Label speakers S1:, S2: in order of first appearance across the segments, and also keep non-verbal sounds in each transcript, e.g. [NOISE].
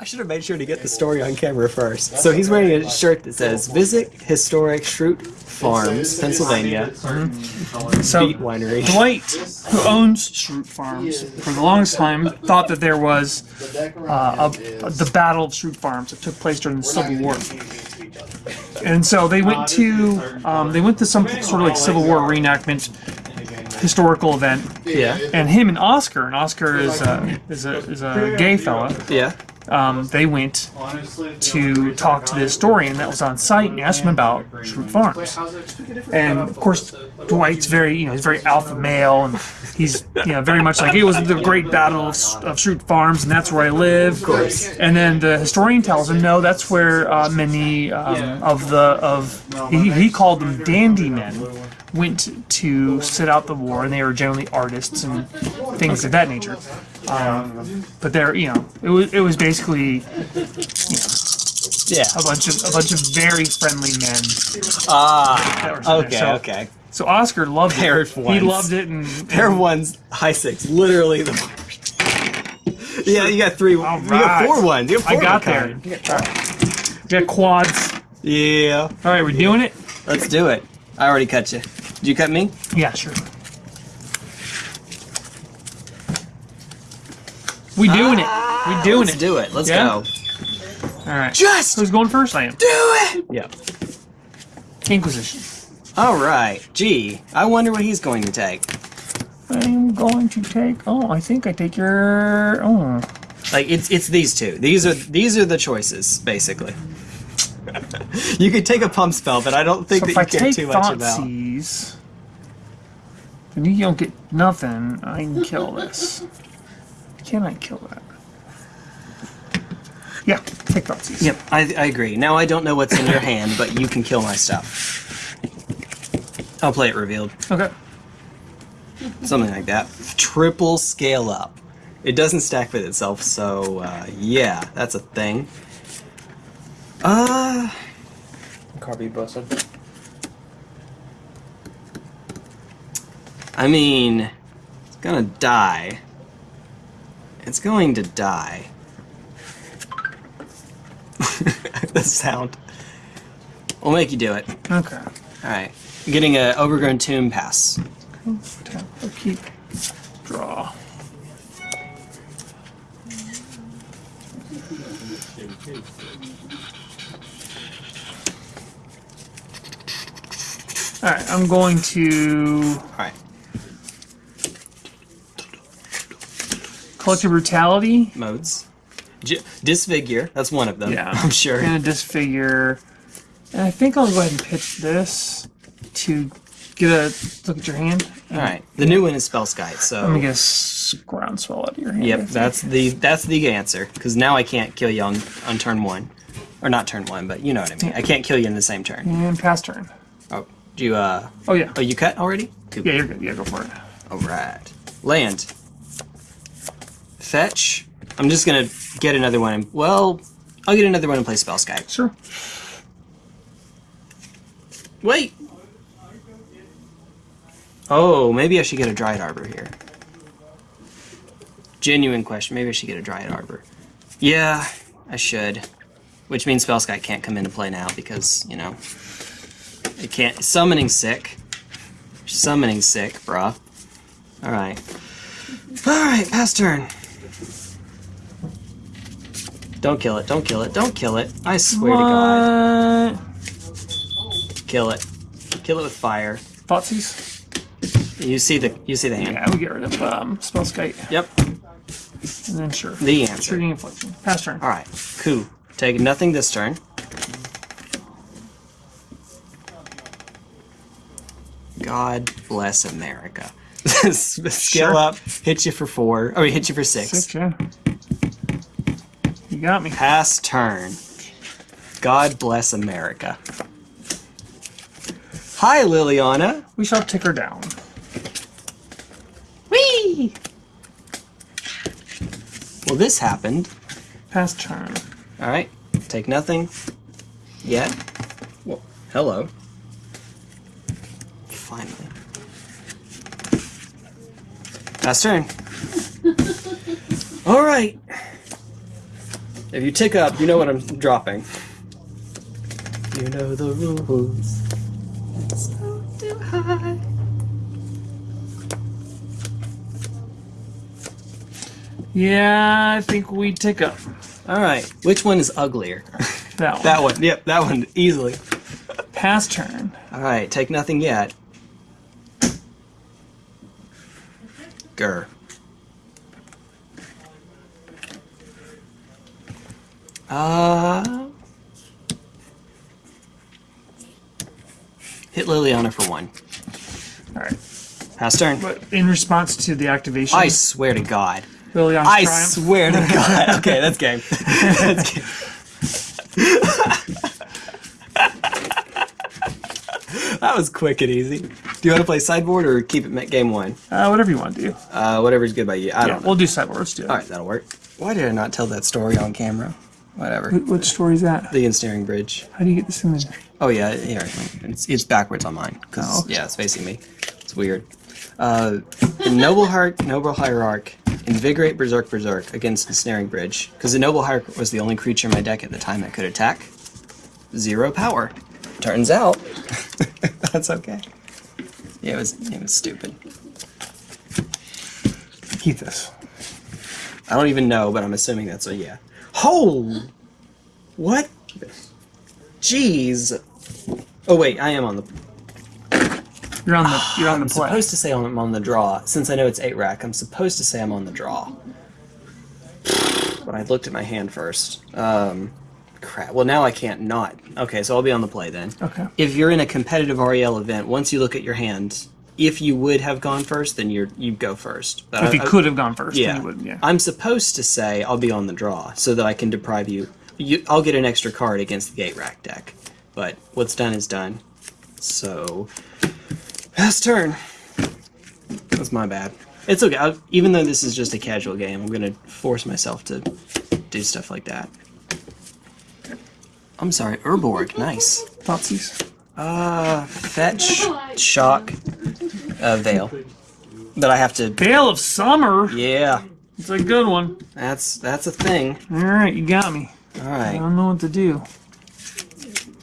S1: I should have made sure to get the story on camera first. So he's wearing a shirt that says "Visit Historic Schrute Farms, Pennsylvania,
S2: So
S1: Winery."
S2: Dwight, who owns Schrute Farms, for the longest time thought that there was uh, a, the Battle of Schrute Farms that took place during the Civil War. And so they went to um, they went to some sort of like Civil War reenactment historical event,
S1: Yeah,
S2: and him and Oscar, and Oscar is a is a, is a gay fella.
S1: yeah.
S2: Um, they went to talk to the historian that was on site and asked him about Schrute Farms. And of course, Dwight's very, you know, he's very alpha male, and he's, you know, very much like it was the great battle of, of Schrute Farms, and that's where I live. Of
S1: course.
S2: And then the historian tells him, no, that's where uh, many um, of the of he, he called them dandy men went to sit out the war, and they were generally artists and things of that nature. Um, but they're, you know, it was it was basically
S1: Yeah.
S2: a bunch of a bunch of very friendly men.
S1: Ah.
S2: sitting
S1: Okay.
S2: So-
S1: Okay.
S2: So Oscar loved
S1: Pair
S2: it.
S1: of
S2: He loved it, and
S1: Pair of ones, high six, literally the worst. Yeah, you got three. You got
S2: right.
S1: four ones. You got
S2: I
S1: four
S2: got
S1: of a
S2: there.
S1: kind.
S2: We got quads.
S1: Yeah.
S2: All right, we're doing it.
S1: Let's do it. I already cut you. Did you cut me?
S2: Yeah, sure. We doing it. We ah, doing
S1: Let's
S2: it.
S1: do it. Let's
S2: Yeah?
S1: go.
S2: All right.
S1: Just
S2: Who's going first? I am.
S1: do it.
S2: Yeah. Inquisition.
S1: All right. Gee, I wonder what he's going to take.
S2: I'm going to take. Oh, I think I take your. Oh.
S1: Like it's it's these two. These are these are the choices basically. You could take a pump spell, but I don't think
S2: So if
S1: that
S2: I
S1: you care
S2: take
S1: too much about.
S2: Thoughtseize, then you don't get nothing. I can kill this. Can I kill that? Yeah, take Thoughtseize.
S1: Yep, I, I agree. Now I don't know what's in your hand, but you can kill my stuff. I'll play it revealed.
S2: Okay.
S1: Something like that. Triple scale up. It doesn't stack with itself, so uh, yeah, that's a thing. Uh,
S3: Copy busted.
S1: I mean, it's gonna die. It's going to die. [LAUGHS] the sound. We'll make you do it.
S2: Okay.
S1: Alright. Getting a overgrown tomb pass.
S2: Keep, Alright, I'm going to
S1: Alright.
S2: Collective Brutality.
S1: Modes. J- disfigure. That's one of them.
S2: Yeah. [LAUGHS]
S1: I'm sure.
S2: And a disfigure. And I think I'll go ahead and pitch this to get a look at your hand.
S1: Alright. The new one is spell Spellskite, so.
S2: Let me get a groundswell out of your hand.
S1: Yep, that's the that's the answer. Because now I can't kill you on, on turn one. Or not turn one, but you know what I mean. I can't kill you in the same turn.
S2: And pass turn.
S1: Oh, do you, uh.
S2: Oh, yeah.
S1: Oh, you cut already? Cool.
S2: Yeah, you're good. Yeah, go for it.
S1: Alright. Land. Fetch. I'm just gonna get another one. Well, I'll get another one and play Spellskite.
S2: Sure.
S1: Wait! Oh, maybe I should get a Dryad Arbor here. Genuine question. Maybe I should get a Dryad Arbor. Yeah, I should. Which means Spellskite can't come into play now because, you know, it can't. Summoning sick. Summoning sick, bruh. Alright. Alright, pass turn. Don't kill it, don't kill it, don't kill it. I swear to God. Kill it. Kill it with fire.
S2: Thoughtseize?
S1: You see the you see the hand.
S2: Yeah, we get rid of um, Spellskite.
S1: Yep.
S2: And then sure.
S1: The answer.
S2: Shrieking Affliction. Pass turn.
S1: Alright. Coup. Take nothing this turn. God bless America. [LAUGHS] Scale
S2: Sure.
S1: up, hit you for four. Oh, or hit you for six.
S2: Six, yeah. You got me.
S1: Pass turn. God bless America. Hi, Liliana.
S2: We shall tick her down.
S1: Whee! Well, this happened.
S2: Pass turn.
S1: Alright. Take nothing. Yet. Well, hello. Pass turn. Alright. If you tick up, you know what I'm dropping. You know the rules. It's so too high.
S2: Yeah, I think we tick up.
S1: All right, which one is uglier?
S2: That [LAUGHS] one.
S1: that one. Yep, that one easily.
S2: Pass turn.
S1: All right, take nothing yet. Grr. Uh, hit Liliana for one.
S2: All right.
S1: Pass turn.
S2: But in response to the activation,
S1: I swear to God.
S2: Liliana's
S1: I
S2: triumph.
S1: swear to God. [LAUGHS] Okay, that's game. [LAUGHS] that's game. [LAUGHS] that was quick and easy. Do you want to play sideboard or keep it game one?
S2: uh, whatever you want to do.
S1: Uh, whatever's good by you. I
S2: Yeah,
S1: don't know.
S2: we'll do sideboard. Let's do it.
S1: All right, that'll work. Why did I not tell that story on camera? Whatever.
S2: Wh- Which story is that?
S1: The ensnaring bridge.
S2: How do you get this in there?
S1: Oh yeah, here. It's, it's backwards on mine because
S2: Oh,
S1: yeah, it's facing me. It's weird. Uh, noble heart, noble hierarch, invigorate berserk berserk against ensnaring bridge because the noble hierarch was the only creature in my deck at the time that could attack. Zero power. Turns out [LAUGHS] that's okay. Yeah, it was it was stupid.
S2: Keep this.
S1: I don't even know, but I'm assuming that's a yeah. Oh, what? Jeez. Oh wait, I am on the.
S2: You're on the. [SIGHS] You're on the
S1: I'm
S2: play.
S1: supposed to say I'm on the draw. Since I know it's eight rack, I'm supposed to say I'm on the draw. But I looked at my hand first. Um, crap. Well, now I can't not. Okay, so I'll be on the play then.
S2: Okay.
S1: If you're in a competitive REL event, once you look at your hand, if you would have gone first, then you're you go first. But
S2: If
S1: I-
S2: you
S1: I-
S2: could have gone first,
S1: yeah.
S2: you. Yeah.
S1: I'm supposed to say I'll be on the draw so that I can deprive you. you I'll get an extra card against the gate rack deck. But what's done is done. So, last turn. That's my bad. It's okay. i even though this is just a casual game, I'm gonna force myself to do stuff like that. I'm sorry, Urborg. Nice.
S2: Thoughtseize.
S1: Uh, fetch, shock, uh, veil. But I have to.
S2: Veil of Summer.
S1: Yeah,
S2: It's a good one.
S1: that's that's a thing.
S2: All right, you got me.
S1: Alright.
S2: I don't know what to do.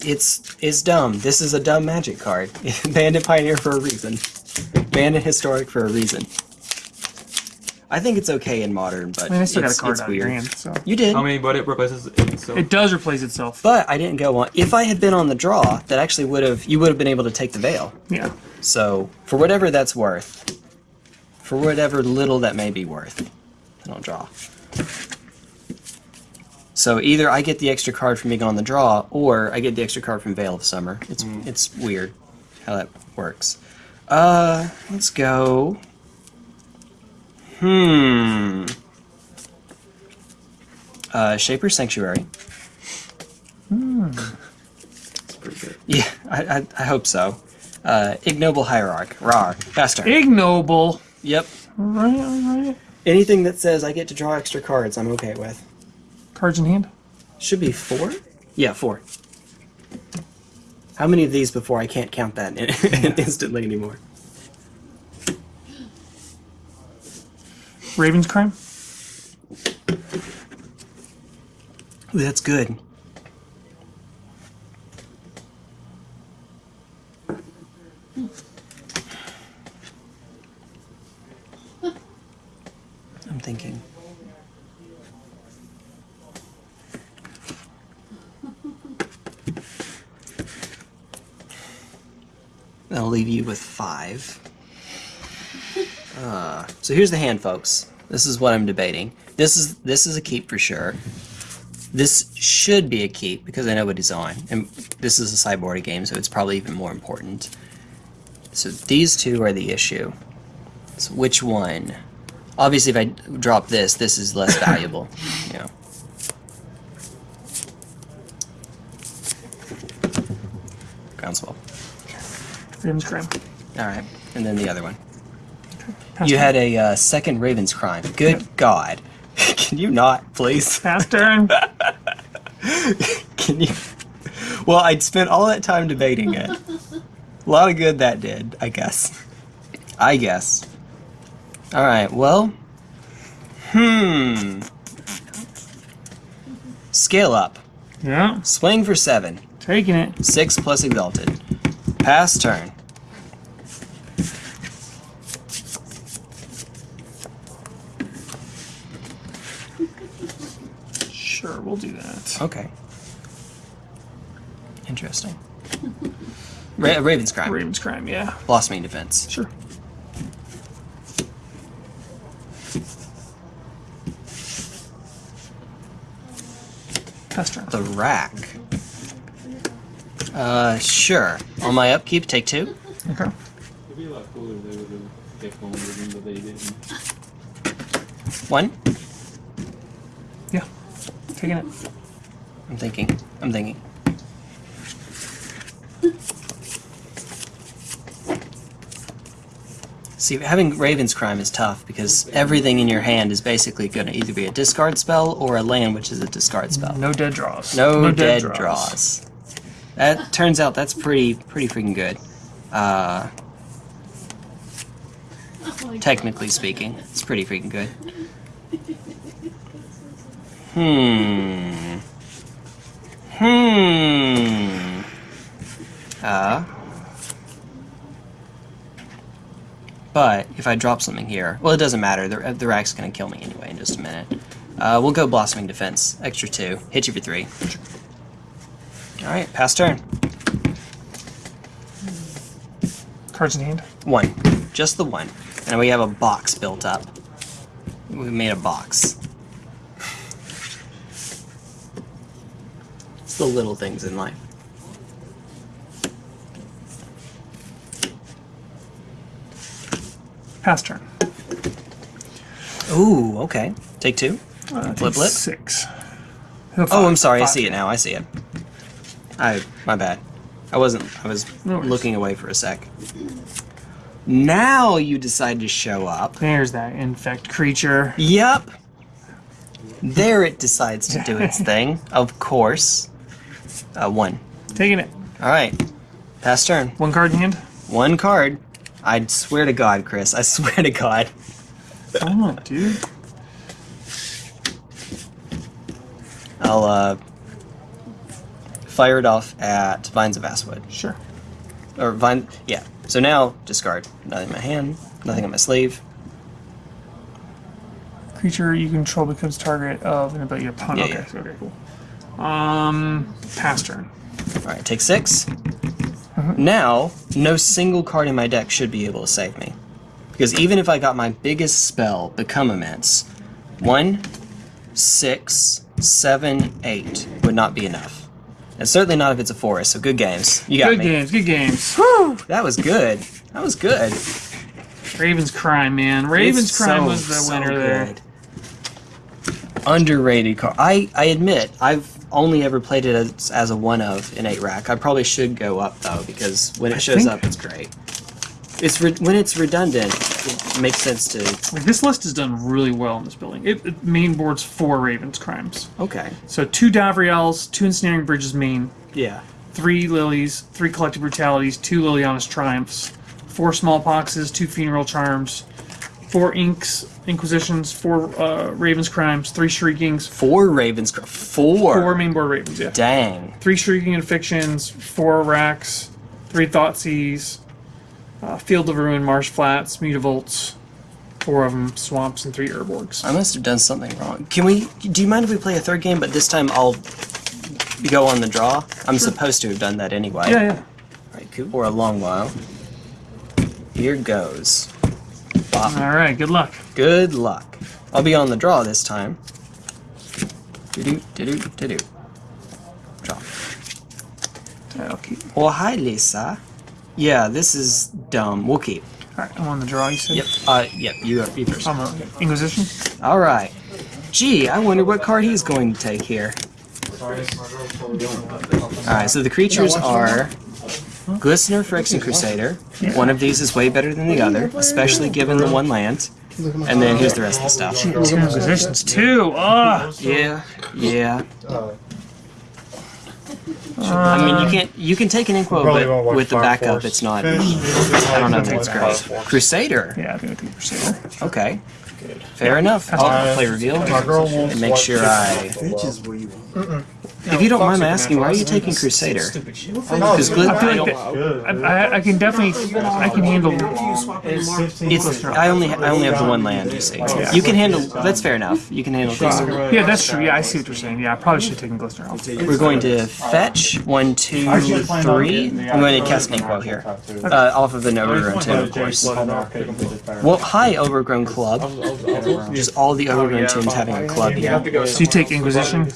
S1: It's it's dumb. This is a dumb magic card. [LAUGHS] Bandit Pioneer for a reason. Bandit Historic for a reason. I think it's okay in modern, but
S2: I mean, I still got a
S1: it's,
S2: card
S1: it's weird.
S2: hand, so
S1: You did,
S3: How many but it replaces it? So
S2: it does replace itself.
S1: but I didn't go on. If I had been on the draw, that actually would have you would have been able to take the veil.
S2: Yeah.
S1: So for whatever that's worth, for whatever little that may be worth, then I'll draw. So either I get the extra card from being on the draw, or I get the extra card from Veil of Summer. It's it's weird how that works. Uh, let's go. Hmm. Uh, Shaper Sanctuary.
S3: pretty good.
S1: Yeah, I, I, I hope so. Uh, Ignoble Hierarch. Rar. Faster.
S2: Ignoble.
S1: Yep.
S2: Right, all right.
S1: Anything that says I get to draw extra cards, I'm okay with.
S2: Cards in hand.
S1: Should be four? Yeah, four. How many of these before I can't count that [LAUGHS] instantly anymore?
S2: Raven's Crime.
S1: That's good. I'm thinking. I'll leave you with five. Uh, so here's the hand, folks. This is what I'm debating. This is this is a keep for sure. This should be a keep because I know what he's on, and this is a sideboard game, so it's probably even more important. So these two are the issue. So which one? Obviously, if I drop this, this is less [COUGHS] valuable. You know. Groundswell.
S2: Raven's Crime.
S1: All right, and then the other one. You
S2: turn.
S1: had a uh, second Raven's crime. Good God! [LAUGHS] Can you not, please?
S2: Pass [LAUGHS] turn.
S1: Can you? Well, I'd spent all that time debating it. A lot of good that did, I guess. I guess. All right. Well. Hmm. Scale up.
S2: Yeah,
S1: Swing for seven.
S2: taking it.
S1: Six plus exalted. Pass turn.
S2: Sure, we'll do that.
S1: Okay. Interesting. Ra- Raven's crime.
S2: Raven's crime, yeah.
S1: Blossoming defense.
S2: Sure. Pass turn.
S1: The rack. Uh, sure. On my upkeep, take two.
S2: Okay.
S3: It'd be a lot cooler if they would have kept going with him, but they didn't.
S1: One.
S2: Yeah. Taking it.
S1: I'm thinking. I'm thinking. See, having Raven's Crime is tough because everything in your hand is basically going to either be a discard spell or a land, which is a discard spell.
S2: No dead draws.
S1: No, dead, draws. That turns out that's pretty pretty freaking good. Uh, technically speaking, it's pretty freaking good. Hmm. Hmm. Uh. But if I drop something here, well, it doesn't matter. The, the rack's gonna kill me anyway in just a minute. Uh, we'll go blossoming defense, extra two, hit you for three. All right, pass turn.
S2: Cards in hand.
S1: One, just the one, and we have a box built up. We made a box. It's the little things in life.
S2: Pass turn.
S1: Ooh, okay. Take two.
S2: Uh,
S1: Flip,
S2: take
S1: flip.
S2: Six.
S1: Oh, I'm sorry. I see it now. I see it. I my bad. I wasn't. I was
S2: No
S1: looking away for a sec. Now you decide to show up.
S2: There's that infect creature.
S1: Yep. There it decides to do its [LAUGHS] thing. Of course. Uh, one.
S2: Taking it.
S1: All right. Pass turn.
S2: One card in hand.
S1: One card. I swear to God, Chris. I [LAUGHS] swear to God.
S2: Come on, dude.
S1: I'll uh, fire it off at Vines of Vastwood.
S2: Sure.
S1: Or Vine. Yeah. So now discard. Nothing in my hand. Nothing on my sleeve.
S2: Creature you control becomes target of an ability upon.
S1: Yeah,
S2: okay,
S1: yeah.
S2: okay, cool. Um, pass turn.
S1: All right. Take 6 Now, no single card in my deck should be able to save me. Because even if I got my biggest spell, Become Immense, one, six, seven, eight would not be enough. And certainly not if it's a forest, so good games. You got
S2: Good
S1: me.
S2: games, good games.
S1: Whew, that was good. That was good.
S2: Raven's Crime, man. Raven's
S1: It's
S2: Crime
S1: so,
S2: was the
S1: so
S2: winner there.
S1: Underrated card. I, I admit, I've only ever played it as, as a one of in 8 rack. I probably should go up though, because when it
S2: I
S1: shows
S2: think-
S1: up, it's great. It's re- when it's redundant, it makes sense to.
S2: Like, this list is done really well in this building. It, it main boards four Raven's Crimes.
S1: Okay.
S2: So two Davriels, two Ensnaring Bridges main,
S1: Yeah.
S2: three Lilies, three Collective Brutalities, two Liliana's Triumphs, four Smallpoxes, two Funeral Charms, four Inks, Inquisitions, four uh, Raven's Crimes, three Shriekings,
S1: Four Ravens. cr- Four.
S2: four main board Ravens, yeah.
S1: Dang.
S2: Three Shrieking Afflictions, four Racks, three Thoughtseize, uh, Field of Ruin, Marsh Flats, Mutavaults, four of them, Swamps, and three Urborgs.
S1: I must have done something wrong. Can we? Do you mind if we play a third game? But this time I'll go on the draw. I'm supposed to have done that anyway.
S2: Yeah, yeah.
S1: Right, cool. For a long while. Here goes.
S2: All right, good luck.
S1: Good luck. I'll be on the draw this time. Do-do, do-do, do-do. Draw.
S2: I'll.
S1: Well, hi, Lisa. Yeah, this is dumb. We'll keep.
S2: All right, I'm on the draw. You said.
S1: Yep. Uh, yep. You, you first.
S2: I'm on Inquisition.
S1: All right. Gee, I wonder what card he's going to take here. All right. So the creatures are Glistener, Phyrexian Crusader. One of these is way better than the other, especially given the one land. And then here's the rest of the stuff.
S2: Two Inquisitions, two. Ah,
S1: Yeah, yeah. I mean, you can't. You can take an Inquo, but with the backup,
S4: Force.
S1: it's not.
S4: Finish.
S1: I don't know if it's great. Crusader.
S2: yeah, I'm gonna take Crusader.
S1: Okay. Fair enough. I'll play reveal
S4: My girl won't
S1: and make
S4: watch
S1: sure
S4: this.
S1: I
S5: Bitch is where you want.
S1: If you don't mind my asking, why are you taking Crusader? Because Glit-
S2: I feel like that, I, I, I can definitely I can handle.
S1: it's I only I only have the one land. You see, you can handle. That's fair enough. You can handle Glistener.
S2: Yeah, that's true. Yeah, I see what you're saying. Yeah, I probably should have taken Glistener off.
S1: We're going to fetch one, two, three. I'm going to cast an Inkwell here, uh, off of an overgrown tomb, of course. Well, hi, overgrown club. Just all the overgrown tombs having a club here.
S2: So you take Inquisition.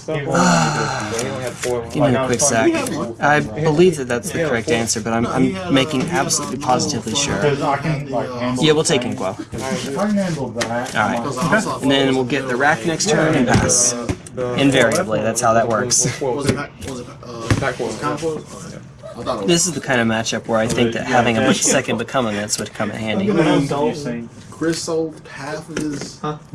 S1: Give me a quick sec. I believe that that's the correct answer, but I'm, I'm making absolutely positively sure. Yeah, we'll take Inkwell.
S5: If I handled that.
S1: Alright. And then we'll get the rack next turn and pass. Invariably, that's how that works.
S6: Was it back? Was it uh? Was it Convoy? Okay. I thought it was.
S1: This is the kind of matchup where I think that having a second Become Immense would come in handy.
S6: Chris sold half of his.
S2: What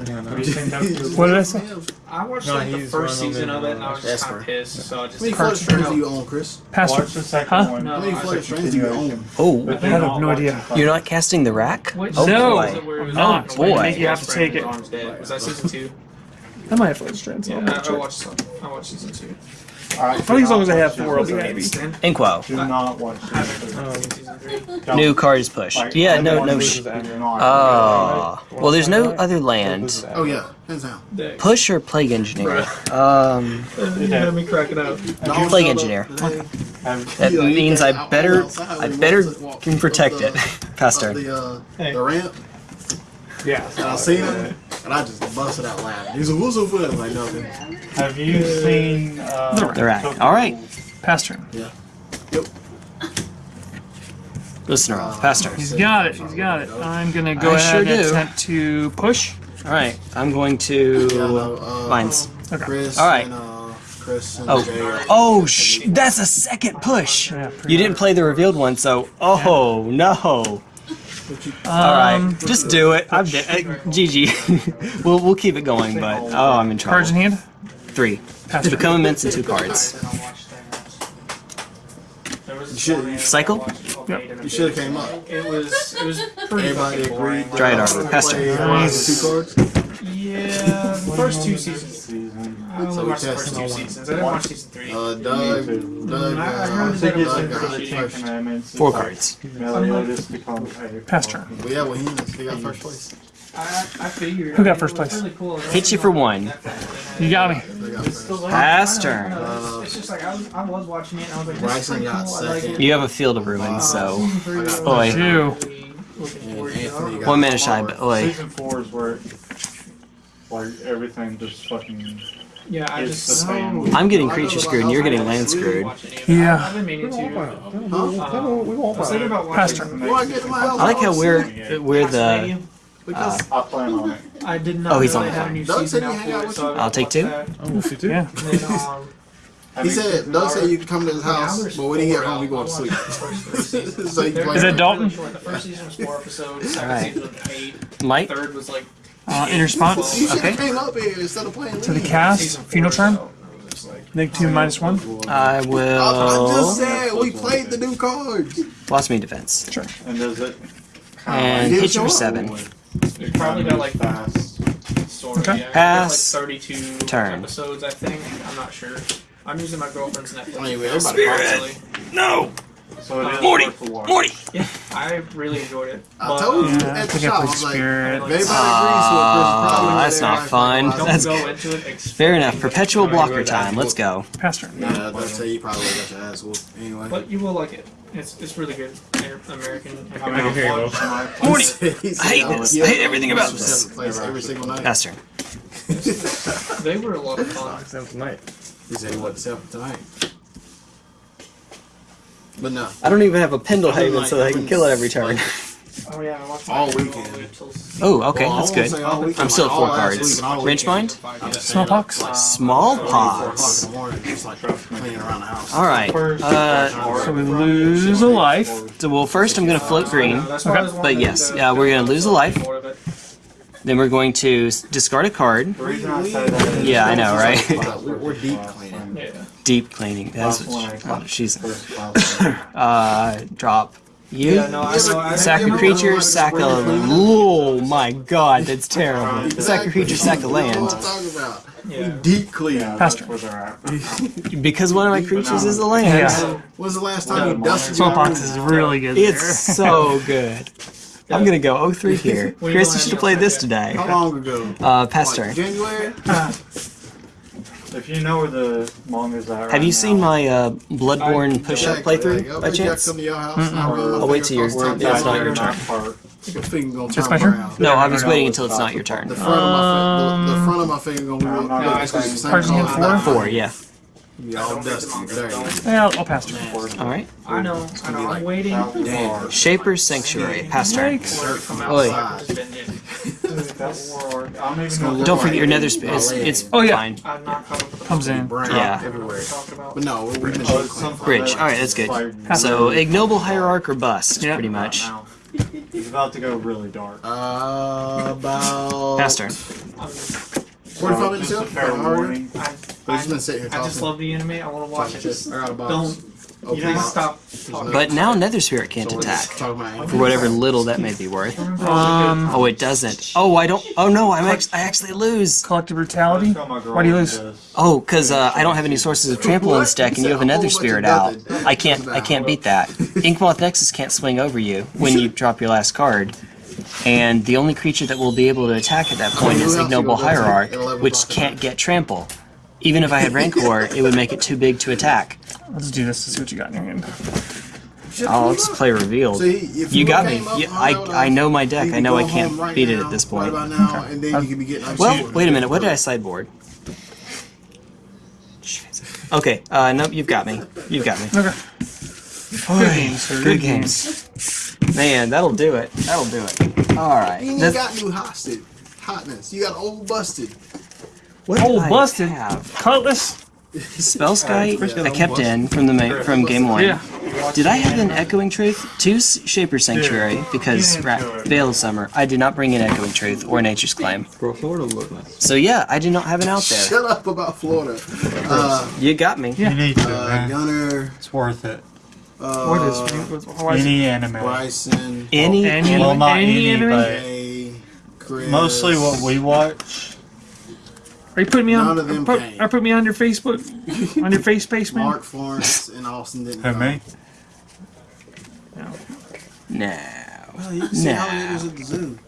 S2: did I say?
S4: I watched
S3: No,
S4: like the first season of it, and uh, I was just
S6: Esper.
S4: kind of pissed. So I just.
S6: How many flooded strands do you own, Chris?
S2: Pastor.
S5: Watch the second
S2: Huh?
S5: one. Oh.
S4: No,
S6: How many
S4: I
S6: flooded
S4: was
S6: strands do you own?
S1: Oh,
S2: I have no idea.
S1: you're not casting the rack? Oh
S2: No.
S1: boy.
S2: I'm not.
S1: Oh, boy.
S2: I think you have to take it.
S4: Was that season two?
S2: I might have Flood Strands.
S4: Yeah,
S2: on.
S4: I, I watched. some- I watched season two.
S2: I think as long as I have four, I'll be happy.
S1: Inkwell.
S5: Do not watch
S4: I haven't
S5: this.
S4: seen season three.
S1: New card is pushed. Yeah, no, no. Sh- oh, well, there's no other land.
S6: Oh yeah, hands down.
S1: Push or plague engineer? Um, [LAUGHS]
S4: You had me cracking up.
S6: Dog
S1: Plague engineer.
S6: today.
S1: that
S6: He, like, he
S1: means I better, I better
S6: walked- walked
S1: can protect it. [LAUGHS] Pass turn.
S6: The, uh, ramp,
S5: Yeah.
S6: and I seen him, and I just busted out laughing. He's like, "What's up with? I'm like, no, man.
S5: Have you seen? Uh,
S1: The rack. All right.
S2: pastor.
S6: Yeah. Yep.
S1: Listener off. pastor.
S2: He's got it. He's got it. I'm gonna go
S1: I
S2: ahead
S1: sure
S2: and
S1: do.
S2: attempt to push.
S1: All right. I'm going to
S6: Yeah, no, uh,
S1: mines.
S2: Okay.
S6: Chris
S1: All right.
S6: and uh, Chris and
S1: Oh,
S6: Jay.
S1: oh, sh- that's a second push.
S2: Yeah, pretty
S1: You didn't play the revealed one, so oh no. All right, just do it. I'm dead. Uh, GG. we'll we'll keep it going, but oh, I'm in trouble.
S2: Cards in hand.
S1: Three.
S2: Pass turn.
S1: Become immense in two cards.
S6: should-
S1: Cycle?
S6: You should have came up.
S4: It was. It was pretty
S6: Everybody
S4: fucking boring.
S6: agreed.
S1: Dryad Arbor, Pester.
S6: uh, Two cards.
S4: Yeah, the first two seasons. I only
S6: So we
S4: watched the first two
S6: on
S4: seasons. I didn't watch season three.
S6: Uh, Doug, Doug,
S4: I- I
S6: uh,
S4: heard
S5: I think it's
S4: got
S5: for the
S4: it
S5: Ten
S6: first.
S5: Commandments.
S1: Four
S5: It's like
S1: cards.
S5: Meliodas becomes a
S2: Pass turn.
S6: Well, yeah, well, he, he got first place.
S4: I, I figured.
S2: Who got first place?
S4: Really cool.
S1: Hit you for one.
S2: You got me.
S6: They.
S1: Pass turn.
S4: Uh, it's just like I was, I was watching it and I was like, this is
S6: Bryson got
S4: cool. I like
S1: You have a field of ruins, so
S4: Season
S1: Boy.
S2: Two.
S4: really looking
S6: And
S4: forward to it.
S6: Anthony got
S1: one minute shy,
S6: four.
S1: but oi.
S5: Season four is where like everything just fucking
S4: Yeah, I
S5: It's
S4: just.
S5: the same.
S1: I'm getting creature screwed, and you're getting land screwed.
S2: Yeah.
S4: I've been meaning to.
S6: Huh?
S4: I was thinking about
S2: Pass
S4: watching.
S2: turn.
S6: Why get to my?
S1: I like how we're we're the.
S4: Castlevania.
S6: Because
S5: I plan on it.
S4: I did not
S1: Oh, he's
S4: know
S1: on the
S4: had a
S1: phone.
S4: new
S6: Doug
S4: season
S6: said he
S4: out
S6: hang
S4: for
S6: out
S4: it,
S6: with
S4: so
S6: you.
S4: I
S1: I'll take
S4: watched
S1: two.
S4: that.
S2: Yeah.
S4: And then, um,
S6: he said, Doug said you can come to his house, but when he get home, we
S4: out.
S6: go to sleep.
S4: watched the first three [LAUGHS] seasons.
S6: so he
S4: They're
S6: plays.
S2: Is it
S4: really
S2: Dalton?
S4: short. The first season was four episodes. Second
S1: Alright.
S4: season was eight.
S1: Mike,
S4: Third was like
S2: Uh, in response
S6: You
S1: Okay.
S6: up here instead of playing.
S2: to the cast, funeral charm.
S4: so it was just like-
S2: Negative two minus one.
S1: I
S6: I, I just
S1: will.
S6: said we played the new cards.
S1: Lost me defense.
S2: Sure.
S5: And does it
S1: And
S6: didn't
S1: hit you for seven.
S4: You probably got like
S5: fast?
S4: sort of
S2: Okay.
S4: yeah.
S1: Pass.
S4: Like 32
S1: Turn.
S4: episodes, I think. I'm not sure. I'm using my girlfriend's Netflix.
S6: Anyway,
S4: account,
S6: everybody-
S4: honestly.
S1: No,
S5: So it is
S1: Morty,
S5: worth the watch.
S1: Morty.
S4: Yeah, I really enjoyed it.
S6: I
S4: But,
S6: told you
S2: Yeah,
S6: at the
S2: think I
S6: shop. I
S2: played
S6: was like,
S2: Spirit.
S6: if anybody agrees
S1: Aw,
S6: with it, Chris
S1: that's not fun.
S4: Don't
S1: That's
S4: go into it.
S1: Fair enough. Perpetual blocker time. Let's go.
S2: Pastor. turn.
S6: Yeah, I'd say you probably got your ass whooped anyway.
S4: But you will like it. It's it's really good. American.
S5: I mean,
S4: American
S5: I'll
S4: watch.
S5: watch [LAUGHS]
S1: Morty. I hate this. I hate everything about this.
S6: seventh every single night.
S1: Pass turn.
S4: They were a lot of fun.
S6: He said he wasn't tonight. But no,
S1: I don't even have a Pendelhaven so that I can kill it every turn.
S4: Oh yeah, I watched
S6: All weekend.
S4: all the way till-
S1: Oh, okay,
S6: Well,
S1: that's good.
S6: weekend,
S1: I'm still at four cards.
S6: week and all
S1: Wrench
S6: weekend.
S1: mind?
S2: Smallpox.
S1: Smallpox.
S6: Four o'clock in the morning, just like cleaning around the house.
S1: All right. Uh,
S2: So we lose a life.
S1: so well, first I'm gonna float green.
S4: That's why I was
S1: But yes, yeah, we're gonna lose a life.
S4: more of it.
S1: Then we're going to discard a card.
S5: The I say that is
S1: Yeah, I know, right?
S6: We're, we're deep cleaning.
S4: Yeah.
S1: Deep cleaning. That's
S5: last one I
S1: what she, oh, she's. [LAUGHS] Uh, drop You
S4: Yeah, no, I know. I
S1: sack a creature, sack a. Oh my god, that's terrible. [LAUGHS] Sack a creature, sack a land.
S6: what I'm talking about.
S4: Yeah.
S6: Deep clean.
S5: Yeah,
S2: Pastor.
S5: that's where. [LAUGHS]
S1: Because one of my creatures is a land.
S2: Yeah.
S6: When's the last time you dusted
S2: Soapbox is really good. there.
S1: It's so good. I'm gonna go 03 here. Chris, you should have played this
S4: second.
S1: today.
S6: How long ago?
S1: Uh, past
S6: Like
S1: turn.
S6: January?
S5: If you know where the manga's at
S1: Have
S5: right
S1: you
S5: now,
S1: seen my uh, Bloodborne push-up
S6: Jack,
S1: playthrough
S6: like,
S1: by chance?
S6: come to your house, and I really
S1: I'll wait
S6: like
S1: till you're-
S6: across
S1: it's not your turn.
S5: that part.
S6: Your
S2: It's
S6: turn
S2: my turn?
S1: No, I was
S5: no,
S1: waiting until it's not your turn.
S6: The front of my fa- the, the front of my finger gonna be
S5: No,
S6: look
S5: no,
S6: like
S5: it's
S6: the same
S2: Cards in
S6: color
S2: hand four?
S1: Four, yeah.
S6: Be all dusty. There you.
S2: Yeah, I'll, I'll pass turn.
S1: All right.
S4: I know. I know. I'm waiting.
S6: Damn.
S1: Shaper's Sanctuary, past turn.
S4: for it
S1: Oi.
S4: outside. It's been in.
S5: That's I don't even know.
S1: Don't forget your nether spirit. It's, it's
S2: Oh, yeah.
S1: fine.
S4: I'm not coming for the
S2: Comes in.
S1: Yeah.
S6: everywhere.
S4: talked about.
S6: But no, we've been
S5: Oh,
S6: deep
S5: it's
S6: clean.
S5: something
S1: Bridge. All right, that's good.
S5: Like,
S1: So ignoble hierarch or bust,
S2: Yeah.
S1: pretty much.
S4: Now.
S5: He's about to go really dark.
S6: Uh, about
S1: Past turn.
S4: I'm,
S6: 45 minutes
S5: Just a
S6: ago.
S5: fair warning.
S4: I'm,
S6: But he's been sitting here
S4: I just love the anime. I want to watch it. Just
S6: I got a box.
S4: don't.
S6: Open
S4: You don't stop talking.
S1: But now nether spirit can't
S6: So
S1: attack for whatever little that may be worth.
S2: Um,
S1: Oh, it doesn't. Oh, I don't. Oh no, I'm act- I actually lose.
S2: collective brutality.
S5: Tell my girl
S2: Why do you lose?
S5: it is.
S1: Oh, because uh, I don't have any sources of trample in this deck, and you have a nether spirit out. I can't. I can't beat that. Inkmoth Nexus can't swing over you when you drop your last card. And the only creature that will be able to attack at that point is Ignoble Hierarch, which can't get trample. Even if I had Rancor, it would make it too big to attack.
S2: Let's do this to see what you got in your hand.
S1: I'll just play revealed.
S6: See, if
S1: You got me.
S6: up
S1: You- I- I know my deck. I know I can't
S6: right
S1: beat it at this point.
S6: Right now, and then you could be getting like
S1: Well, wait a minute. What did I sideboard? Okay, uh, nope, you've got me. You've got me.
S2: Okay. Good games, sir.
S1: Good games. Man, that'll do it. That'll do it. All right.
S6: You
S1: That's-
S6: got new hosted hotness. You got old busted.
S1: What did
S2: Old
S1: I
S2: busted.
S1: Have?
S2: Cutlass. [LAUGHS]
S1: Spellskite I kept in from the from game one.
S2: Yeah.
S1: Did I have an Echoing Truth? Two S- Shaper Sanctuary because
S5: didn't
S1: Ra- Veil of Summer. I did not bring in Echoing Truth or Nature's Claim.
S3: Bro, Florida look nice.
S1: So yeah, I did not have an out there.
S6: Shut up about Florida. Uh,
S1: You got me.
S2: Yeah.
S5: You need to,
S6: uh. Gunner.
S5: It's worth it.
S6: Uh,
S2: What is? Why it?
S5: Any anime.
S6: Bryson.
S1: Any,
S2: Any-
S1: any
S5: Well, not
S2: Any
S5: any,
S2: anime?
S5: but
S6: Chris.
S5: mostly what we watch.
S2: Are you putting me on?
S6: None of them
S2: put,
S6: came.
S2: Are put me on your Facebook? on your [LAUGHS] face space, man?
S6: Mark Florence and Austin didn't.
S5: Who,
S6: come.
S5: me?
S1: No.
S6: Well, you can see how
S1: No.
S6: many was at the zoo.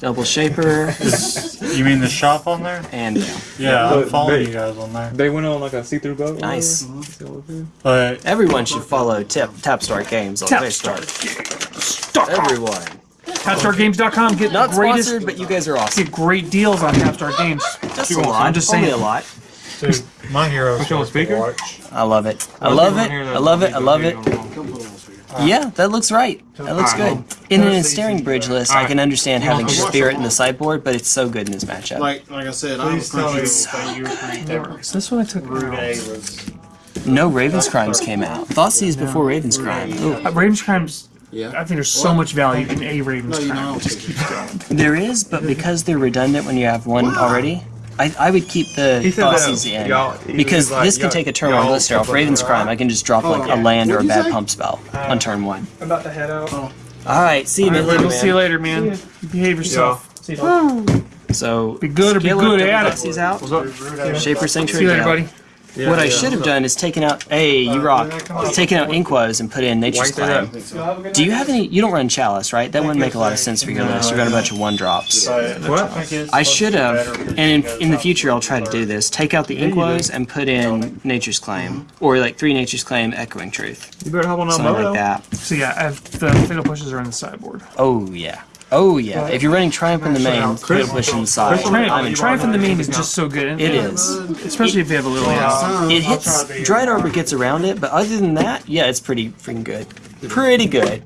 S1: Double Shaper [LAUGHS]
S5: You mean the shop on there?
S1: and Veil.
S5: Yeah, I'm following
S3: they-
S5: you guys on there.
S3: They went on like a see-through boat. or
S1: Nice.
S3: whatever. See
S5: But
S1: Everyone should follow Tip Tapstart Games on
S2: Tapstart
S1: Facebook.
S2: Stop.
S1: Everyone.
S2: TapStarGames.com. Get
S1: Not
S2: the greatest.
S1: sponsored, but you guys are awesome.
S2: Get great deals on Tapstar Games. [LAUGHS]
S1: Just
S2: You
S1: a lot.
S2: I'm just
S1: Only
S2: saying.
S1: a lot.
S5: dude, my hero
S3: Put you speaker?
S1: I love it. I love it. I love it. I love it.
S6: Come put it on speaker.
S1: Yeah, that looks right. That looks good. In an ensnaring bridge list, I can understand having Spirit in the sideboard, but it's so good in this matchup.
S6: Like, like I said, I'm
S5: Please tell me
S6: Crunchyroll.
S5: that you agree that
S2: Is this one I took?
S5: Route A was.
S1: No Raven's Crimes came out. Thoughtseize before Raven's Crime. Ooh.
S2: Uh, Raven's Crimes.
S6: Yeah.
S2: I think there's so much value in a Raven's
S6: No, you
S2: Crime.
S6: don't.
S2: Just keep going.
S1: There is, but because they're redundant when you have one already, I, I would keep the
S3: He said
S1: Thoughtseize
S3: that
S1: in. Because
S3: like,
S1: this can take a turn on Blister off Raven's Crime. I can just drop like a
S6: oh,
S1: land or a
S6: What'd you
S1: bad
S6: say?
S1: pump spell on uh, turn one.
S4: I'm about to head out. Oh.
S1: Alright, see you,
S2: All right,
S1: man.
S2: we'll see you later, man. Behave yourself.
S4: See you.
S1: So,
S2: Be good or be good
S1: up,
S2: at it.
S1: Thoughtseize out.
S5: Route A.
S1: Shaper
S2: See you later,
S1: down.
S2: Buddy.
S1: What I should have done is taken out. Hey, you rock. Taken out Inquos and put in Nature's Claim. Do you have any? You don't run Chalice, right? That wouldn't make a lot of sense for your list. You run a bunch of one drops.
S5: But
S3: What?
S5: I think it's
S1: I
S5: supposed
S1: should have, and in, in the future I'll try to do this. Take out the Inquos and put in Nature's Claim, or like three Nature's Claim, Echoing Truth,
S3: You better hop on that
S1: something like that.
S2: So yeah, I have the fatal pushes are on the sideboard.
S1: Oh yeah, oh yeah. If you're running Triumph in the main, Fatal Push in the side.
S2: Triumph,
S1: I'm in
S2: Triumph in the main is just so good. And-
S1: It is.
S2: Especially if you have a little ass.
S1: It hits. Dryad Arbor gets around it, but other than that, yeah, it's pretty freaking good. Pretty good.